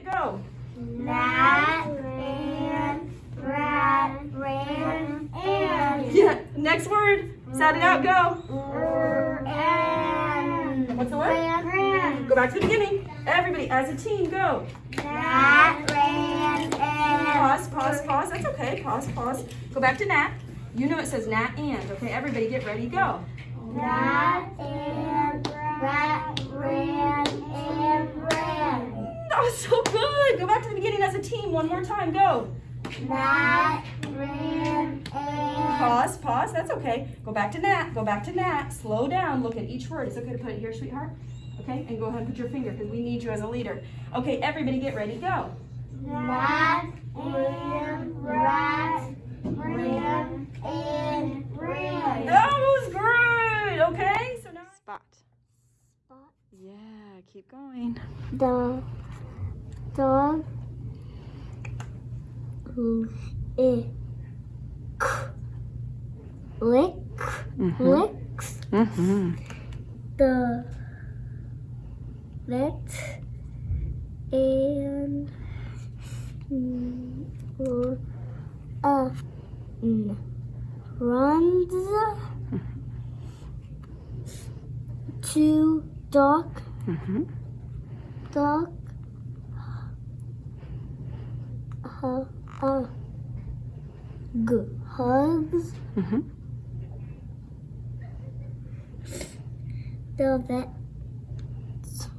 it, go. Rat ran, rat ran, and. Yeah, next word. Sound it out, go. And. What's the word? Ran, ran. Go back to the beginning. Everybody, as a team, go. Rat ran, and. Pause, pause, pause. That's okay. Pause, pause. Go back to Nat. You know it says Nat and. Okay, everybody get ready, go. Rat and rat was so good. Go back to the beginning as a team one more time. Go. Rat ran and. Pause, pause. That's okay. Go back to Nat. Go back to Nat. Slow down. Look at each word. It's okay to put it here, sweetheart. Okay, and go ahead and put your finger because we need you as a leader. Okay, everybody get ready. Go. Rat and rat ran and ran. That was good. Okay, so now spot. Spot. Yeah, keep going. The dog lick lick licks Mm-hmm. the lit and mm, uh, mm, runs to dog Mm-hmm. dog uh, g hugs. Mm-hmm. the vet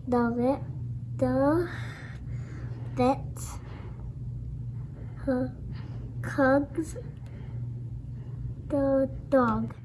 the vet the vet hugs. The dog